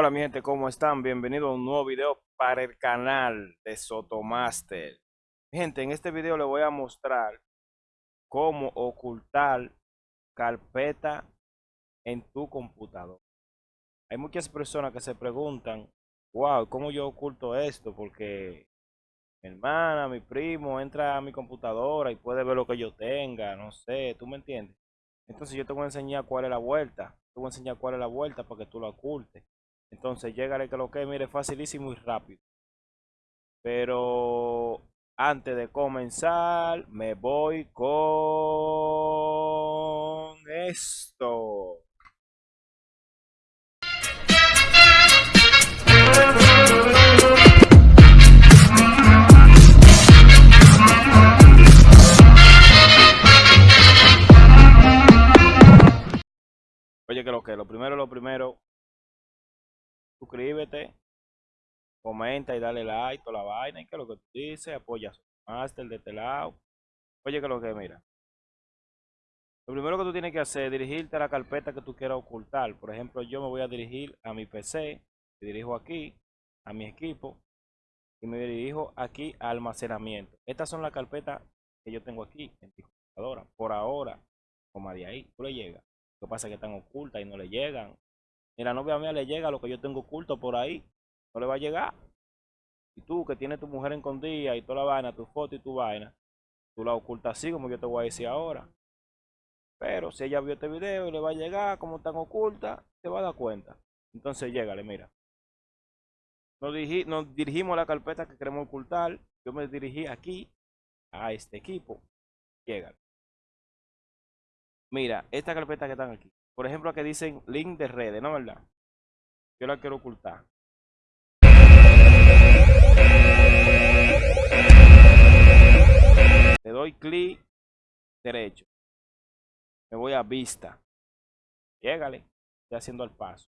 Hola mi gente, ¿cómo están? Bienvenidos a un nuevo video para el canal de Sotomaster. Gente, en este video les voy a mostrar cómo ocultar carpeta en tu computador. Hay muchas personas que se preguntan, wow, ¿cómo yo oculto esto? Porque mi hermana, mi primo entra a mi computadora y puede ver lo que yo tenga, no sé, ¿tú me entiendes? Entonces yo te voy a enseñar cuál es la vuelta. Te voy a enseñar cuál es la vuelta para que tú lo ocultes. Entonces, llegale que lo que mire facilísimo y rápido. Pero antes de comenzar, me voy con esto. Oye, que lo que, lo primero, lo primero, suscríbete, comenta y dale like, toda la vaina, y que lo que tú dices, apoya su master de este lado. Oye, que lo que mira. Lo primero que tú tienes que hacer es dirigirte a la carpeta que tú quieras ocultar. Por ejemplo, yo me voy a dirigir a mi PC, me dirijo aquí, a mi equipo, y me dirijo aquí a almacenamiento. Estas son las carpetas que yo tengo aquí en mi computadora. Por ahora, como de ahí, tú le llegas. Lo que pasa es que están ocultas y no le llegan. Ni la novia mía le llega lo que yo tengo oculto por ahí. No le va a llegar. Y tú que tienes tu mujer escondida y toda la vaina, tu foto y tu vaina, tú la ocultas así como yo te voy a decir ahora. Pero si ella vio este video y le va a llegar como tan oculta, te va a dar cuenta. Entonces llégale, mira. Nos, nos dirigimos a la carpeta que queremos ocultar. Yo me dirigí aquí a este equipo. Llégale. Mira, esta carpeta que están aquí. Por ejemplo, aquí dicen link de redes, ¿no verdad? Yo la quiero ocultar. Le doy clic derecho. Me voy a vista. Llégale. Estoy haciendo el paso.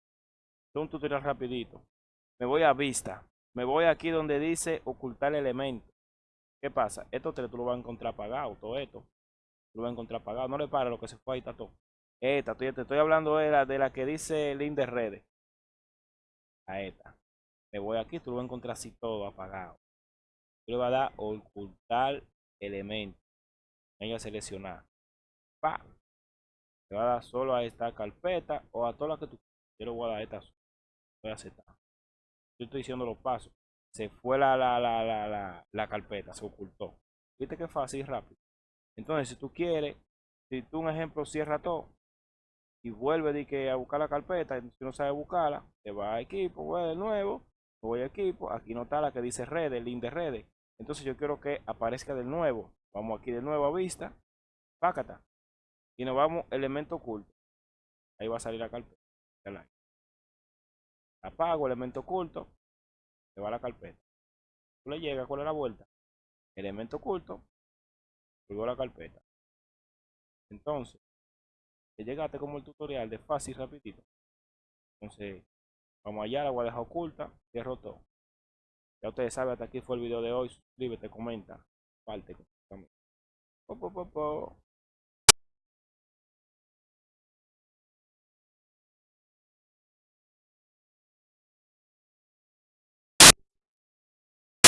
Es un tutorial rapidito. Me voy a vista. Me voy aquí donde dice ocultar elemento. ¿Qué pasa? Esto te, lo vas a encontrar apagado, todo esto. Lo vas a encontrar apagado. No le para lo que se fue ahí, está todo. Esta, te estoy hablando de la, de la que dice link de redes. A esta. Me voy aquí, tú lo vas a encontrar así todo apagado. Tú le vas a dar ocultar elemento. Venga a seleccionar. Pa. Le va a dar solo a esta carpeta o a todas las que tú Yo le voy a dar esta. Voy a aceptar. Yo estoy diciendo los pasos. Se fue la, la, la, la, la, carpeta, se ocultó. Viste que fácil y rápido. Entonces, si tú quieres, si tú un ejemplo cierra todo, y vuelve de que a buscar la carpeta, si no sabe buscarla, te va a equipo, voy de nuevo, voy a equipo, aquí no está la que dice redes, link de redes. Entonces yo quiero que aparezca de nuevo. Vamos aquí de nuevo a vista, pácata. Y nos vamos elemento oculto. Ahí va a salir la carpeta. Apago elemento oculto, se va a la carpeta. Le llega, ¿cuál es la vuelta? Elemento oculto, luego la carpeta. Entonces, llegaste como el tutorial de fácil rapidito. Entonces, vamos allá, la voy a oculta, cierro todo. Ya ustedes saben, hasta aquí fue el video de hoy. Suscríbete, comenta, parte.